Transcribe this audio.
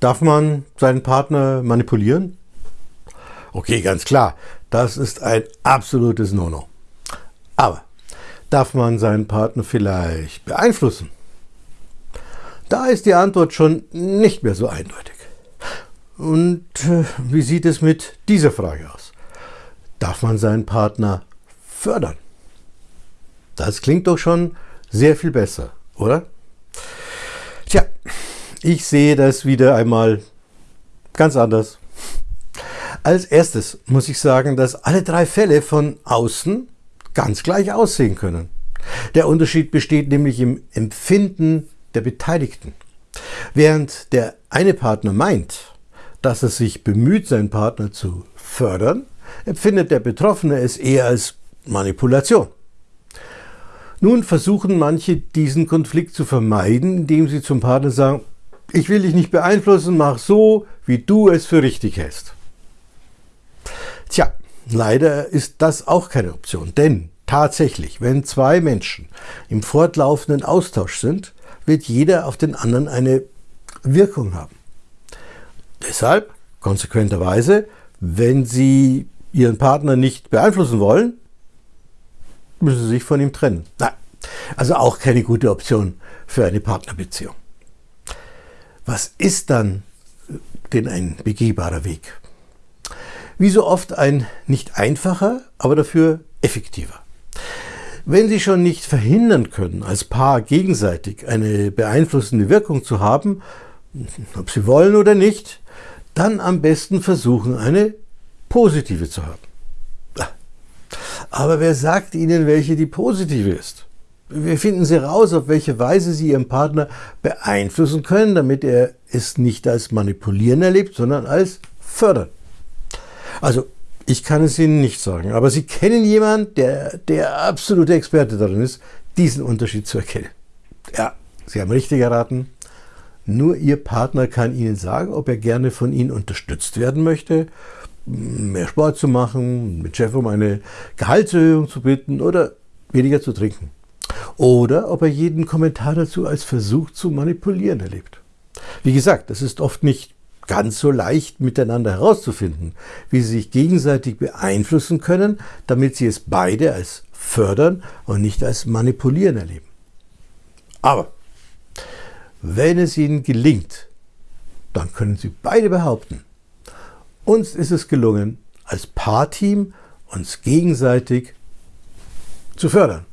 Darf man seinen Partner manipulieren? Okay, ganz klar, das ist ein absolutes No-No. Aber darf man seinen Partner vielleicht beeinflussen? Da ist die Antwort schon nicht mehr so eindeutig. Und äh, wie sieht es mit dieser Frage aus? Darf man seinen Partner fördern? Das klingt doch schon sehr viel besser, oder? Ich sehe das wieder einmal ganz anders. Als erstes muss ich sagen, dass alle drei Fälle von außen ganz gleich aussehen können. Der Unterschied besteht nämlich im Empfinden der Beteiligten. Während der eine Partner meint, dass er sich bemüht, seinen Partner zu fördern, empfindet der Betroffene es eher als Manipulation. Nun versuchen manche diesen Konflikt zu vermeiden, indem sie zum Partner sagen, ich will dich nicht beeinflussen, mach so, wie du es für richtig hältst. Tja, leider ist das auch keine Option, denn tatsächlich, wenn zwei Menschen im fortlaufenden Austausch sind, wird jeder auf den anderen eine Wirkung haben. Deshalb, konsequenterweise, wenn Sie Ihren Partner nicht beeinflussen wollen, müssen Sie sich von ihm trennen. Nein, also auch keine gute Option für eine Partnerbeziehung. Was ist dann denn ein begehbarer Weg? Wie so oft ein nicht einfacher, aber dafür effektiver. Wenn Sie schon nicht verhindern können, als Paar gegenseitig eine beeinflussende Wirkung zu haben, ob Sie wollen oder nicht, dann am besten versuchen, eine positive zu haben. Aber wer sagt Ihnen, welche die positive ist? Wie finden Sie raus, auf welche Weise Sie Ihren Partner beeinflussen können, damit er es nicht als Manipulieren erlebt, sondern als Fördern. Also, ich kann es Ihnen nicht sagen, aber Sie kennen jemanden, der der absolute Experte darin ist, diesen Unterschied zu erkennen. Ja, Sie haben richtig erraten. Nur Ihr Partner kann Ihnen sagen, ob er gerne von Ihnen unterstützt werden möchte mehr Sport zu machen, mit Chef um eine Gehaltserhöhung zu bitten oder weniger zu trinken. Oder ob er jeden Kommentar dazu als Versuch zu manipulieren erlebt. Wie gesagt, es ist oft nicht ganz so leicht miteinander herauszufinden, wie sie sich gegenseitig beeinflussen können, damit sie es beide als fördern und nicht als manipulieren erleben. Aber wenn es ihnen gelingt, dann können sie beide behaupten, uns ist es gelungen, als Paarteam uns gegenseitig zu fördern.